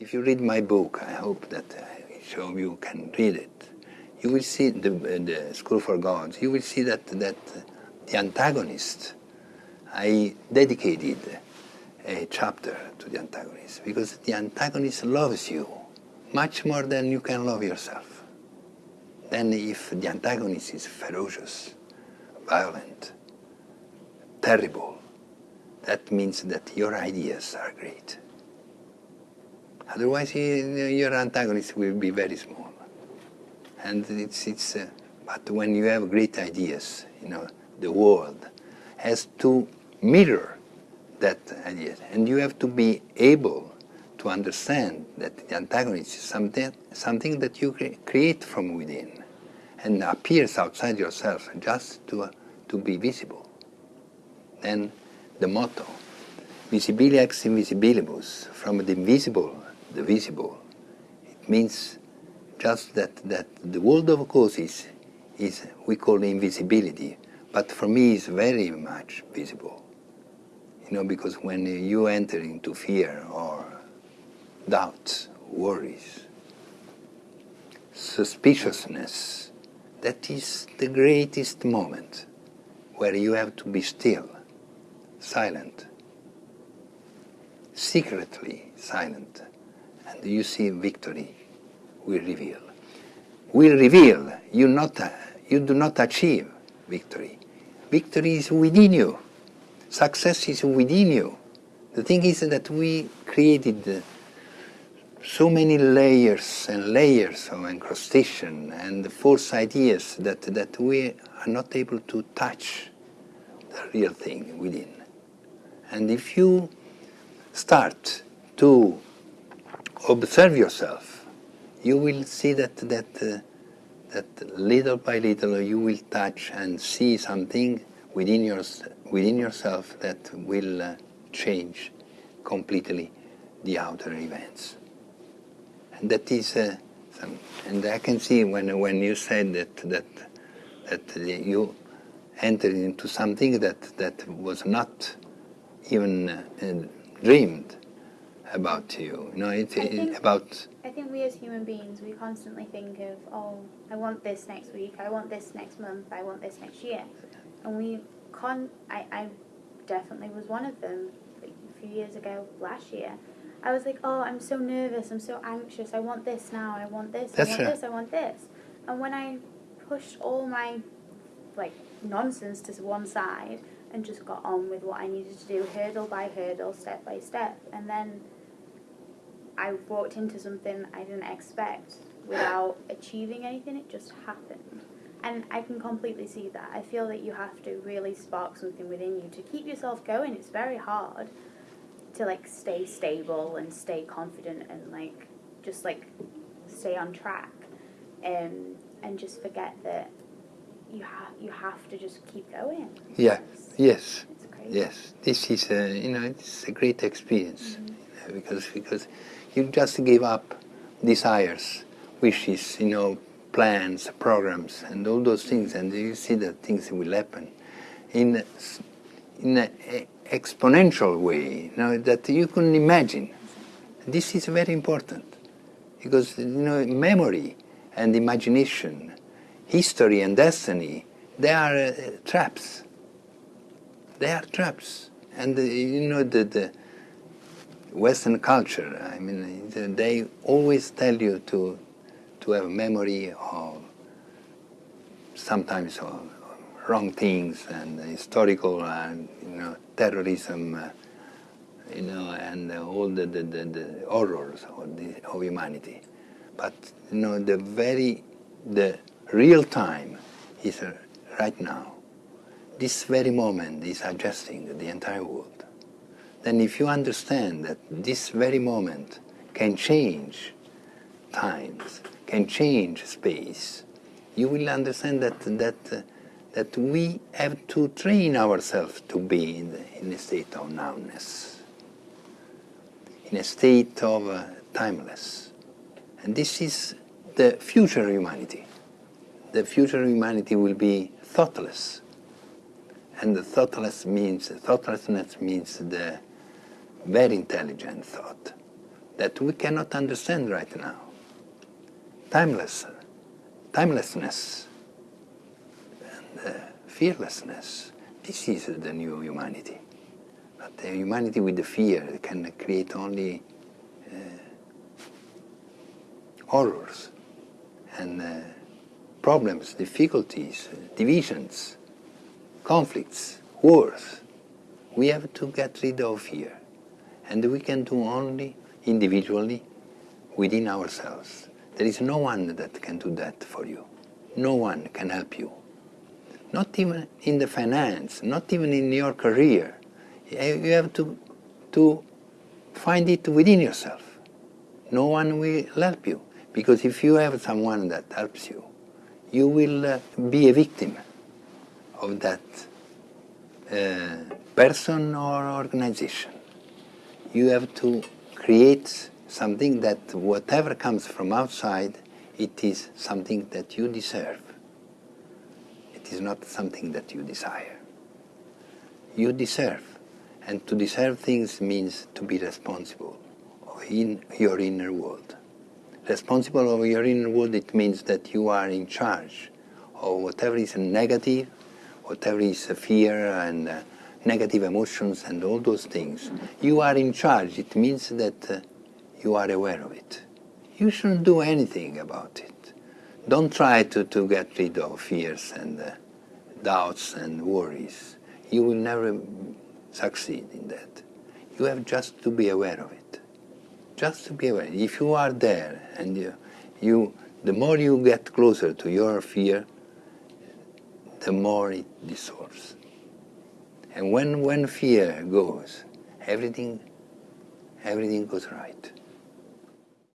If you read my book, I hope that uh, some of you can read it. You will see the, uh, the School for Gods. You will see that that the antagonist. I dedicated a chapter to the antagonist because the antagonist loves you much more than you can love yourself. Then if the antagonist is ferocious, violent, terrible, that means that your ideas are great. Otherwise, your antagonist will be very small. And it's, it's uh, but when you have great ideas, you know, the world has to mirror that idea. And you have to be able to understand that the antagonist is something, something that you cre create from within and appears outside yourself just to, uh, to be visible. Then the motto, visibilia ex invisibilibus, from the invisible, the visible. It means just that, that the world of causes is, we call invisibility, but for me it's very much visible. You know, because when you enter into fear or doubts, worries, suspiciousness, that is the greatest moment where you have to be still, silent, secretly silent, and you see victory will reveal. Will reveal, you, not, you do not achieve victory. Victory is within you. Success is within you. The thing is that we created so many layers and layers of encrustation and false ideas that, that we are not able to touch the real thing within. And if you start to observe yourself, you will see that, that, uh, that little by little you will touch and see something within, your, within yourself that will uh, change completely the outer events. And that is, uh, some, and I can see when, when you said that, that, that you entered into something that, that was not even uh, dreamed about you. You know, it's about. I think we as human beings, we constantly think of, oh, I want this next week, I want this next month, I want this next year, and we con. I, I definitely was one of them. A few years ago, last year, I was like, oh, I'm so nervous, I'm so anxious, I want this now, I want this, That's I want this, I want this, and when I pushed all my like nonsense to one side and just got on with what I needed to do, hurdle by hurdle, step by step, and then I walked into something I didn't expect without achieving anything, it just happened. And I can completely see that. I feel that you have to really spark something within you to keep yourself going. It's very hard to like stay stable and stay confident and like just like stay on track um, and just forget that you have you have to just keep going. Yeah, It's, yes, it's crazy. yes. This is a, you know, it's a great experience you know, because, because you just give up desires, wishes, you know, plans, programs, and all those things, and you see that things will happen in, in an exponential way, you know, that you couldn't imagine. This is very important because, you know, memory and imagination, history and destiny, they are uh, traps. They are traps. And, uh, you know, the, the Western culture, I mean, they always tell you to, to have memory of sometimes of wrong things and historical and, you know, terrorism, uh, you know, and all the, the, the, the horrors of, the, of humanity. But, you know, the very, the real time is right now. This very moment is adjusting the entire world. Then if you understand that this very moment can change times, can change space, you will understand that, that, uh, that we have to train ourselves to be in, the, in a state of nowness, in a state of uh, timeless. And this is the future humanity. The future humanity will be thoughtless. And the thoughtless means, thoughtlessness means the very intelligent thought, that we cannot understand right now. Timeless, timelessness, and uh, fearlessness. This is the new humanity. But the humanity with the fear can create only uh, horrors and uh, problems, difficulties, divisions, conflicts, wars. We have to get rid of fear. And we can do only individually within ourselves. There is no one that can do that for you. No one can help you. Not even in the finance, not even in your career. You have to, to find it within yourself. No one will help you. Because if you have someone that helps you, you will uh, be a victim of that uh, person or organization. You have to create something that whatever comes from outside, it is something that you deserve. It is not something that you desire. You deserve. And to deserve things means to be responsible in your inner world. Responsible of your inner world, it means that you are in charge of whatever is negative, whatever is a fear and uh, negative emotions and all those things. You are in charge. It means that uh, you are aware of it. You shouldn't do anything about it. Don't try to, to get rid of fears and uh, doubts and worries. You will never succeed in that. You have just to be aware of it. Just to be aware. If you are there and you, you the more you get closer to your fear, the more it dissolves. And when, when fear goes, everything, everything goes right.